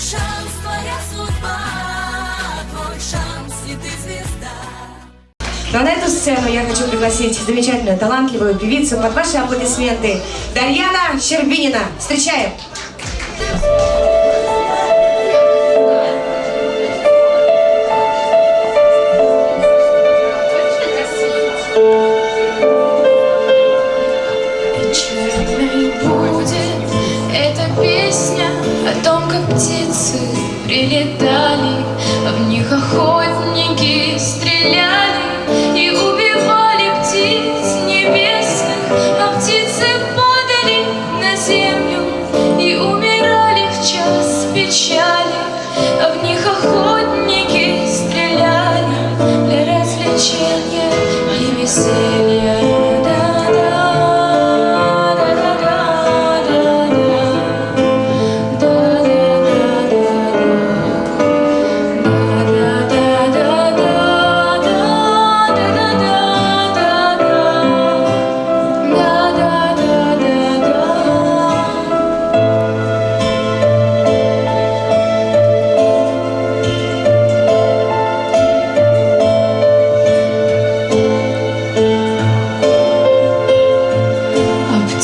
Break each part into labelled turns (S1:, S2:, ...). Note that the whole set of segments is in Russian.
S1: шанс, твоя судьба, твой шанс, и ты звезда.
S2: Но на эту сцену я хочу пригласить замечательную, талантливую певицу под ваши аплодисменты. Дарьяна Щербинина. Встречаем!
S3: Встречаем! птицы прилетают.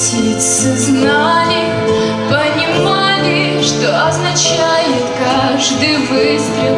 S3: птицы знали, понимали, что означает каждый выстрел.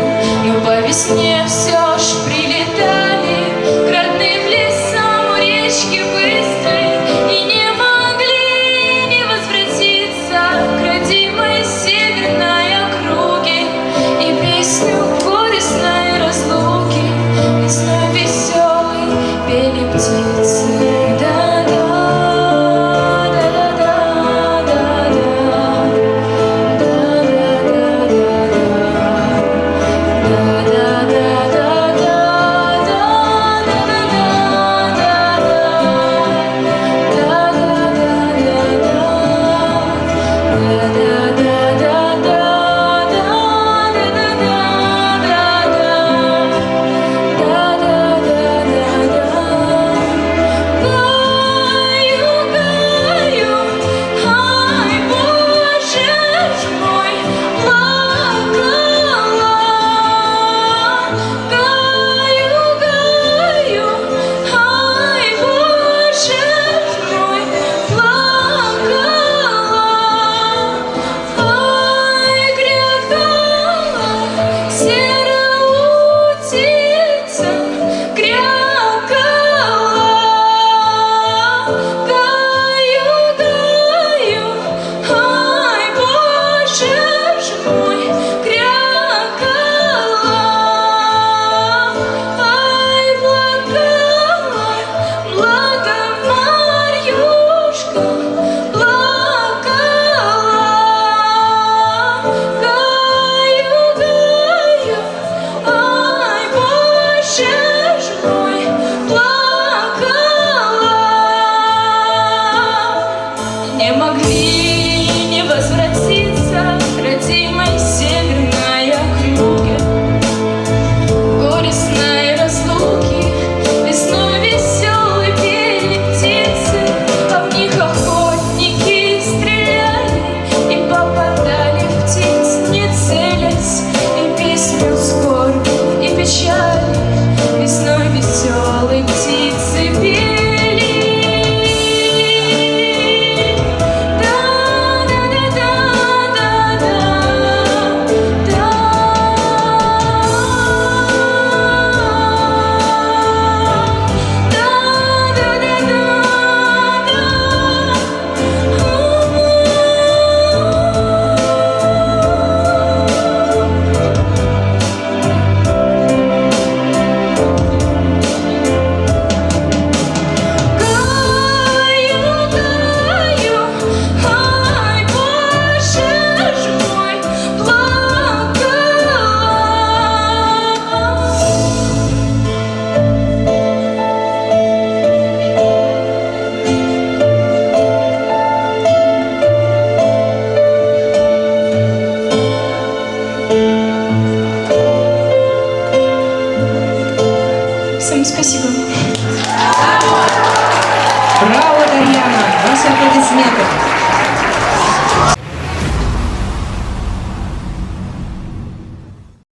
S2: Браво, Дарьяна! Ваши аплодисменты!